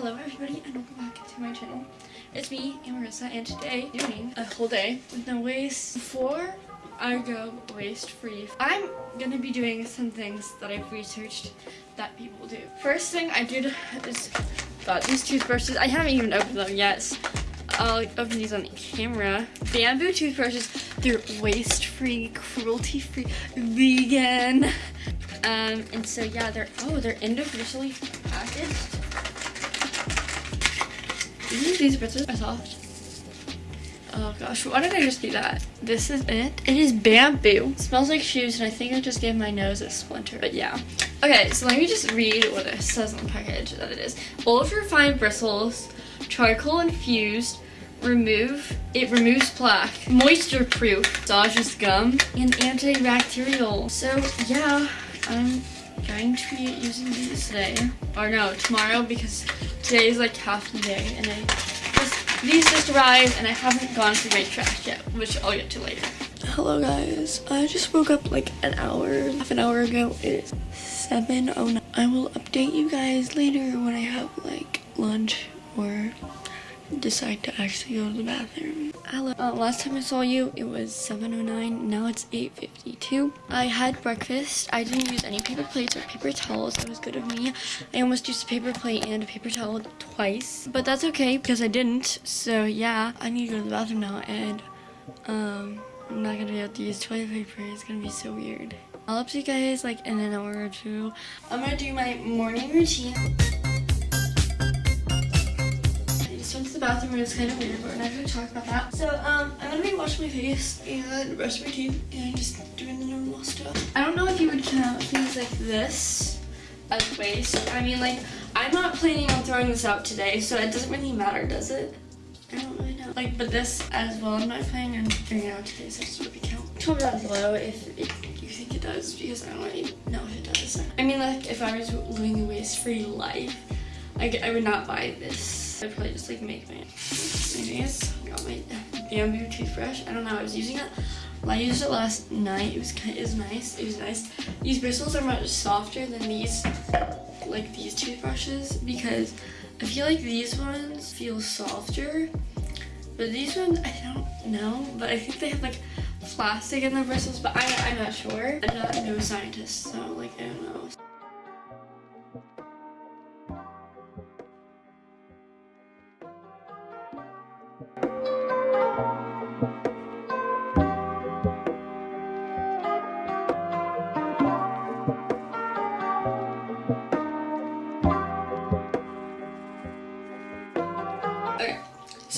Hello everybody and welcome back to my channel. It's me, Amarissa, and today doing a whole day with no waste. Before I go waste free, I'm gonna be doing some things that I've researched that people do. First thing I did is got these toothbrushes. I haven't even opened them yet. I'll open these on camera. Bamboo toothbrushes, they're waste free, cruelty free, vegan. Um, and so yeah, they're, oh, they're individually packaged. These, these bristles are soft. Oh gosh, why did I just do that? This is it. It is bamboo. It smells like shoes and I think I just gave my nose a splinter, but yeah. Okay, so let me just read what it says on the package that it is. Ultra fine bristles, charcoal infused, remove, it removes plaque, moisture proof, massages gum, and antibacterial. So yeah, I'm going to be using these today. Or no, tomorrow because today is like half the day and I just, these just arrived and I haven't gone through my trash yet, which I'll get to later. Hello guys, I just woke up like an hour, half an hour ago. It is 7.09. I will update you guys later when I have like lunch or decide to actually go to the bathroom. Hello. Uh, last time I saw you, it was 7.09. Now it's 8.52. I had breakfast. I didn't use any paper plates or paper towels. That was good of me. I almost used a paper plate and a paper towel twice. But that's okay because I didn't. So yeah, I need to go to the bathroom now and um, I'm not going to be able to use toilet paper. It's going to be so weird. I'll update you guys like in an hour or two. I'm going to do my morning routine. Bathroom it's kind of weird, but we're not going to talk about that. So, um, I'm going to be washing my face and brushing my teeth and just doing the normal stuff. I don't know if you would count things like this as waste. I mean, like, I'm not planning on throwing this out today, so it doesn't really matter, does it? I don't really know. Like, but this as well, I'm not planning on throwing it out today, so it doesn't really count. Comment down below if it, you think it does, because I don't really know if it does. I mean, like, if I was living a waste-free life, I, I would not buy this I'd probably just like make my, my nails. Got my bamboo toothbrush. I don't know, I was using it. Well, I used it last night. It was kind of, it was nice. It was nice. These bristles are much softer than these, like these toothbrushes because I feel like these ones feel softer. But these ones, I don't know. But I think they have like plastic in the bristles, but I, I'm not sure. I'm not no scientist, so like I don't know.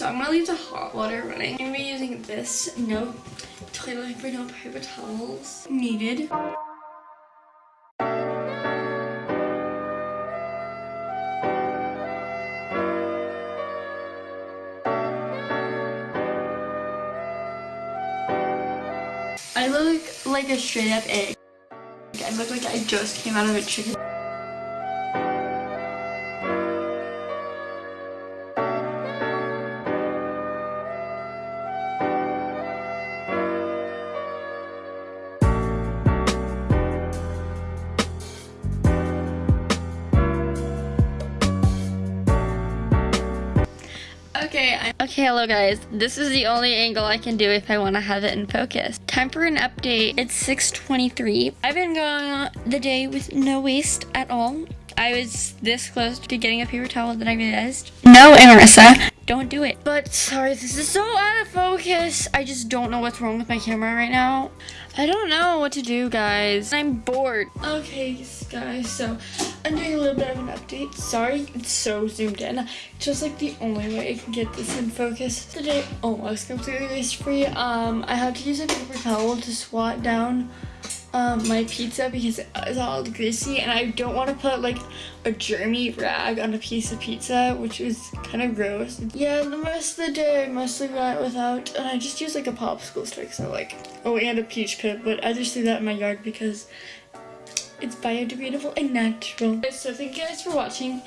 So I'm gonna leave the hot water running. I'm gonna be using this no toilet paper, no paper towels needed. I look like a straight up egg. I look like I just came out of a chicken. Okay, I'm okay, hello guys. This is the only angle I can do if I want to have it in focus. Time for an update. It's 6.23. I've been going the day with no waste at all. I was this close to getting a paper towel that I realized. No, Amarissa, don't do it. But sorry, this is so out of focus. I just don't know what's wrong with my camera right now. I don't know what to do, guys. I'm bored. Okay, guys, so I'm doing a little bit of an update. Sorry, it's so zoomed in. Just like the only way I can get this in focus. Today almost completely waste free. Um, I had to use a paper towel to swat down um, my pizza because it's all greasy and I don't want to put like a germy rag on a piece of pizza which is kind of gross. Yeah, the rest of the day I mostly went without and I just used like a popsicle stick so like, oh and a peach pit but I just threw that in my yard because it's biodegradable and natural. So thank you guys for watching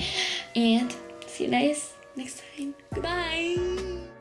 and see you guys next time. Goodbye!